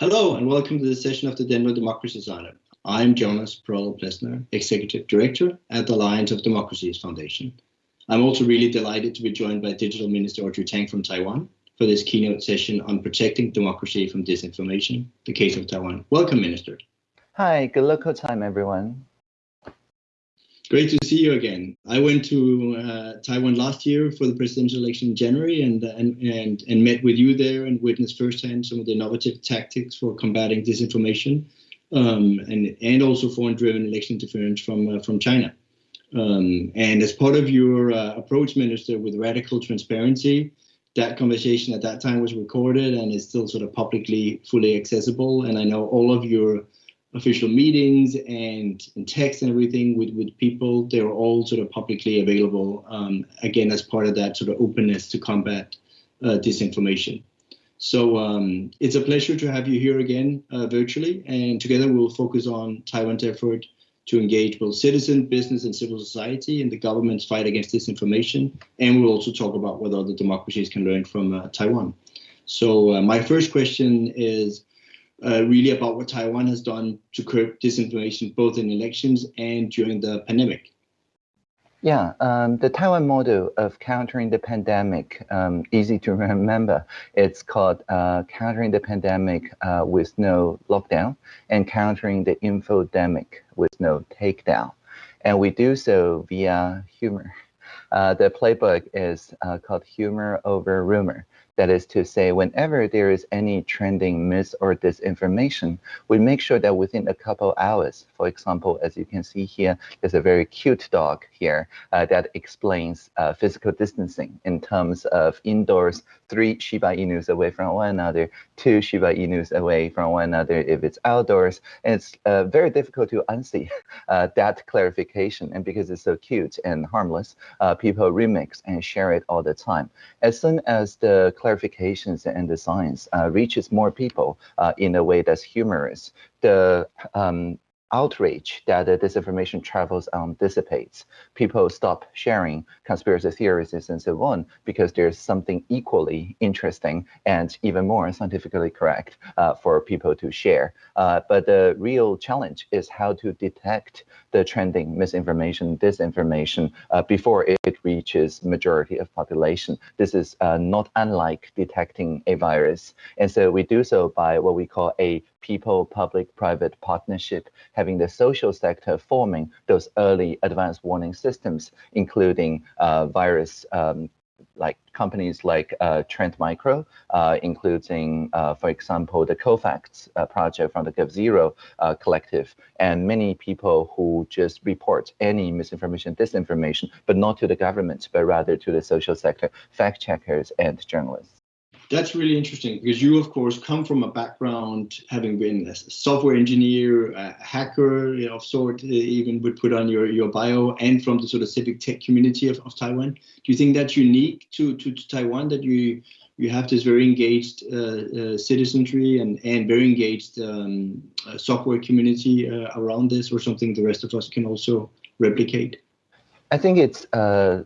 Hello and welcome to the session of the Denver Democracy Summit. I'm Jonas Parello Plesner, Executive Director at the Alliance of Democracies Foundation. I'm also really delighted to be joined by Digital Minister Audrey Tang from Taiwan for this keynote session on protecting democracy from disinformation, the case of Taiwan. Welcome, Minister. Hi, good local time, everyone. Great to see you again. I went to uh, Taiwan last year for the presidential election in January and, and, and, and met with you there and witnessed firsthand some of the innovative tactics for combating disinformation um, and, and also foreign-driven election interference from, uh, from China. Um, and as part of your uh, approach, Minister, with radical transparency, that conversation at that time was recorded and is still sort of publicly fully accessible. And I know all of your official meetings and, and text and everything with, with people, they're all sort of publicly available, um, again, as part of that sort of openness to combat uh, disinformation. So um, it's a pleasure to have you here again uh, virtually, and together we'll focus on Taiwan's effort to engage both citizen, business, and civil society in the government's fight against disinformation. And we'll also talk about what other democracies can learn from uh, Taiwan. So uh, my first question is, uh, really about what Taiwan has done to curb disinformation both in elections and during the pandemic. Yeah, um, the Taiwan model of countering the pandemic, um, easy to remember. It's called uh, countering the pandemic uh, with no lockdown and countering the infodemic with no takedown. And we do so via humor. Uh, the playbook is uh, called humor over rumor. That is to say, whenever there is any trending mis or disinformation, we make sure that within a couple hours, for example, as you can see here, there's a very cute dog here uh, that explains uh, physical distancing in terms of indoors, three Shiba Inus away from one another, two Shiba Inus away from one another if it's outdoors. And it's uh, very difficult to unsee uh, that clarification. And because it's so cute and harmless, uh, people remix and share it all the time. As soon as the clarifications and the science uh, reaches more people in a way that's humorous, the um, outrage that the disinformation travels on dissipates. People stop sharing conspiracy theories and so on because there's something equally interesting and even more scientifically correct uh, for people to share. Uh, but the real challenge is how to detect the trending misinformation, disinformation uh, before it reaches majority of population. This is uh, not unlike detecting a virus. And so we do so by what we call a people public private partnership, having the social sector forming those early advanced warning systems, including uh, virus um, like companies like uh, Trend Micro, uh, including, uh, for example, the Cofacts uh, project from the g0v uh, collective, and many people who just report any misinformation, disinformation, but not to the government, but rather to the social sector, fact checkers and journalists that's really interesting because you, of course, come from a background having been a software engineer, a hacker of sort, even would put on your, your bio, and from the sort of civic tech community of, of Taiwan. Do you think that's unique to, to, to Taiwan that you you have this very engaged uh, uh, citizenry and, and very engaged um, uh, software community uh, around this, or something the rest of us can also replicate? I think it's uh,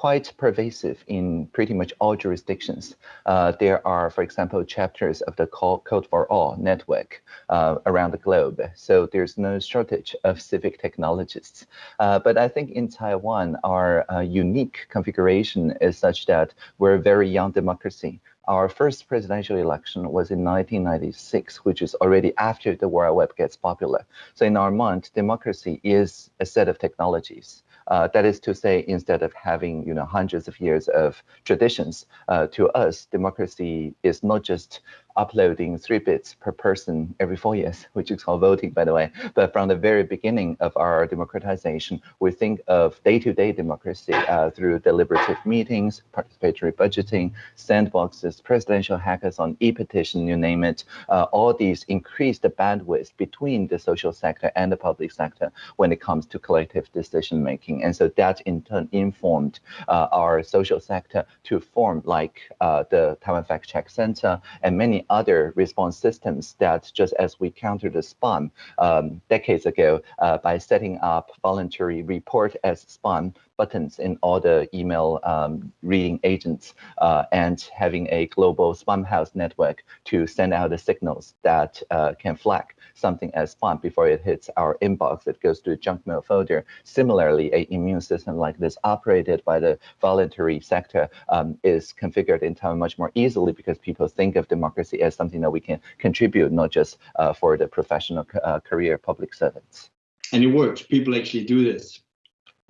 quite pervasive in pretty much all jurisdictions. Uh, there are, for example, chapters of the Code for All network uh, around the globe. So there's no shortage of civic technologists. Uh, but I think in Taiwan, our uh, unique configuration is such that we're a very young democracy. Our first presidential election was in 1996, which is already after the World Web gets popular. So in our mind, democracy is a set of technologies. Uh, that is to say, instead of having you know hundreds of years of traditions, uh, to us, democracy is not just uploading three bits per person every four years, which is called voting, by the way. But from the very beginning of our democratization, we think of day-to-day -day democracy uh, through deliberative meetings, participatory budgeting, sandboxes, presidential hackathon, e-petition, you name it. Uh, all these increase the bandwidth between the social sector and the public sector when it comes to collective decision making. And so that in turn informed uh, our social sector to form like uh, the Taiwan Fact Check Center and many other response systems that just as we countered the spam um, decades ago uh, by setting up voluntary report as spam buttons in all the email um, reading agents uh, and having a global Spamhaus network to send out the signals that uh, can flag something as spam before it hits our inbox. It goes to a junk mail folder. Similarly, a immune system like this operated by the voluntary sector um, is configured in time much more easily because people think of democracy as something that we can contribute, not just uh, for the professional uh, career public servants. And it works. People actually do this.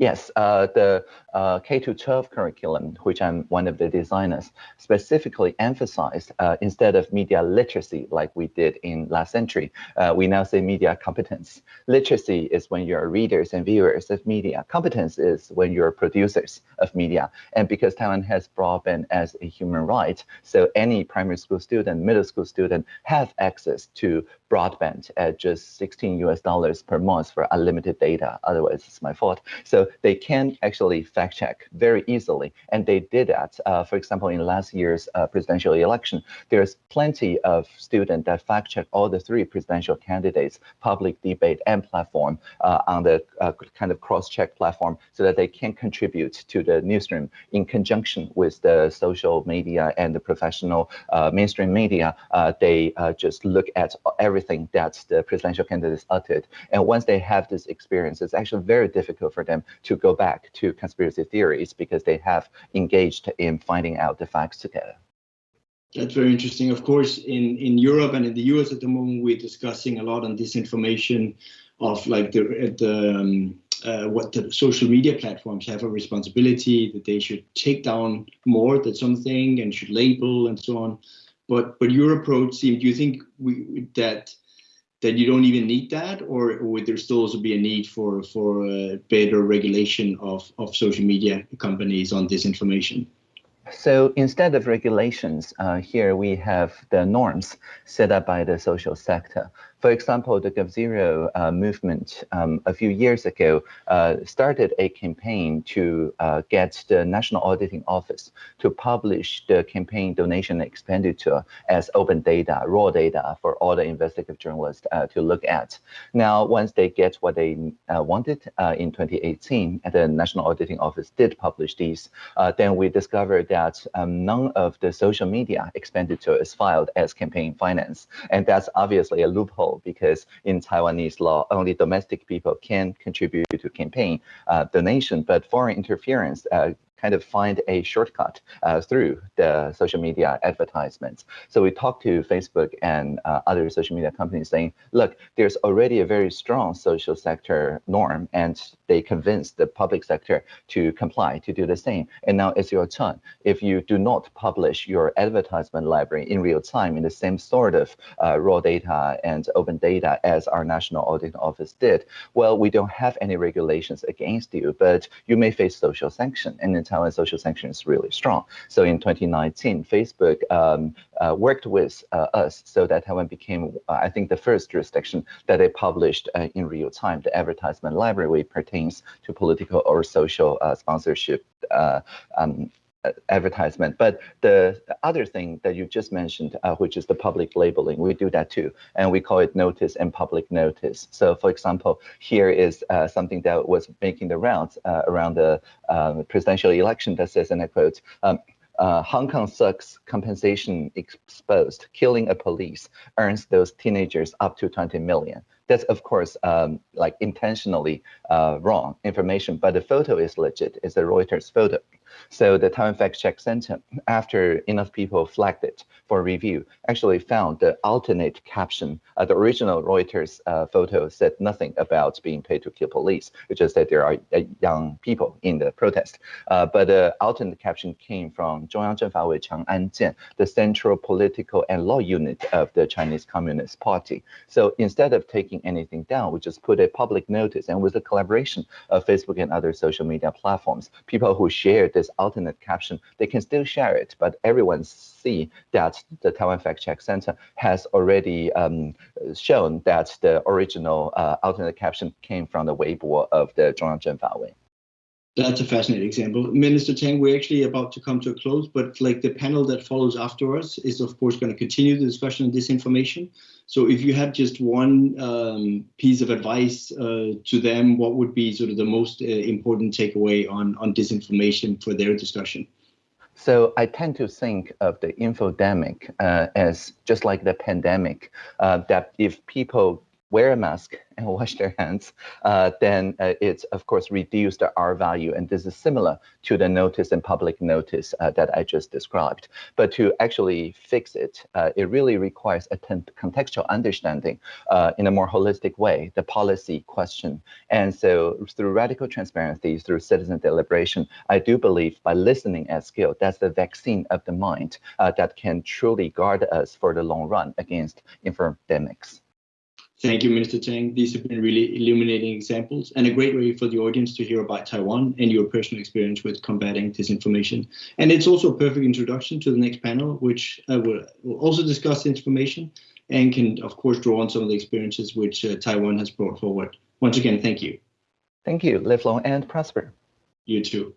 Yes, uh, the uh, K-12 curriculum, which I'm one of the designers, specifically emphasized uh, instead of media literacy like we did in last century, uh, we now say media competence. Literacy is when you're readers and viewers of media. Competence is when you're producers of media. And because Taiwan has broadband as a human right, so any primary school student, middle school student have access to broadband at just 16 US dollars per month for unlimited data. Otherwise, it's my fault. So they can actually fact check very easily. And they did that. Uh, for example, in last year's uh, presidential election, there's plenty of students that fact check all the three presidential candidates, public debate and platform uh, on the uh, kind of cross-check platform so that they can contribute to the newsroom in conjunction with the social media and the professional uh, mainstream media. Uh, they just look at everything that the presidential candidates uttered. And once they have this experience, it's actually very difficult for them to go back to conspiracy theories because they have engaged in finding out the facts together. That's very interesting. Of course, in, in Europe and in the US at the moment, we're discussing a lot on disinformation of like the, the um, uh, what the social media platforms have a responsibility that they should take down more than something and should label and so on. But but your approach seems. Do you think we that that you don't even need that, or, would there still also be a need for for better regulation of of social media companies on disinformation? So instead of regulations, uh, here we have the norms set up by the social sector. For example, the g0v uh, movement um, a few years ago uh, started a campaign to uh, get the National Auditing Office to publish the campaign donation expenditure as open data, raw data for all the investigative journalists uh, to look at. Now, once they get what they uh, wanted uh, in 2018, the National Auditing Office did publish these, then we discovered that um, none of the social media expenditure is filed as campaign finance. And that's obviously a loophole because in Taiwanese law, only domestic people can contribute to campaign uh, donation, but foreign interference uh, kind of find a shortcut uh, through the social media advertisements. So we talked to Facebook and uh, other social media companies saying, look, there's already a very strong social sector norm, and they convinced the public sector to comply, to do the same. And now it's your turn. If you do not publish your advertisement library in real time in the same sort of uh, raw data and open data as our National Audit Office did, well, we don't have any regulations against you, but you may face social sanction. And Taiwan social sanction is really strong. So in 2019, Facebook um, uh, worked with uh, us so that Taiwan became, uh, I think, the first jurisdiction that they published uh, in real time the advertisement library pertains to political or social uh, sponsorship uh, um, advertisement. But the, the, other thing that you just mentioned, uh, which is the public labeling, we do that too, and we call it notice and public notice. So, for example, here is uh, something that was making the rounds uh, around the um, presidential election that says, and I quote. Um, uh, Hong Kong sucks compensation exposed. Killing a police earns those teenagers up to 20 million. That's of course um, like intentionally uh, wrong information, but the photo is legit. It's a Reuters photo. So the Taiwan Fact Check Center, after enough people flagged it for review, actually found the alternate caption. Uh, the original Reuters uh, photo said nothing about being paid to kill police. It just said there are uh, young people in the protest. Uh, but the alternate caption came from Zhongyang Jian, the central political and law unit of the Chinese Communist Party. So instead of taking anything down, we just put a public notice and with the collaboration of Facebook and other social media platforms, people who shared this alternate caption, they can still share it, but everyone see that the Taiwan Fact Check Center has already um, shown that the original uh, alternate caption came from the Weibo of the Zhongyang Zhengfawei. That's a fascinating example. Minister Tang, we're actually about to come to a close, but like the panel that follows after us is of course going to continue the discussion on disinformation. So if you had just one um, piece of advice uh, to them, what would be sort of the most uh, important takeaway on, on disinformation for their discussion? So I tend to think of the infodemic uh, as just like the pandemic, uh, that if people wear a mask and wash their hands, uh, then uh, it's of course reduced the R value. And this is similar to the notice and public notice uh, that I just described. But to actually fix it, uh, it really requires a contextual understanding uh, in a more holistic way, the policy question. And so through radical transparency, through citizen deliberation, I do believe by listening at scale, that's the vaccine of the mind uh, that can truly guard us for the long run against infodemics. Thank you, Minister Tang. These have been really illuminating examples and a great way for the audience to hear about Taiwan and your personal experience with combating disinformation. And it's also a perfect introduction to the next panel, which uh, will, will also discuss information and can, of course, draw on some of the experiences which uh, Taiwan has brought forward. Once again, thank you. Thank you. Live long and prosper. You too.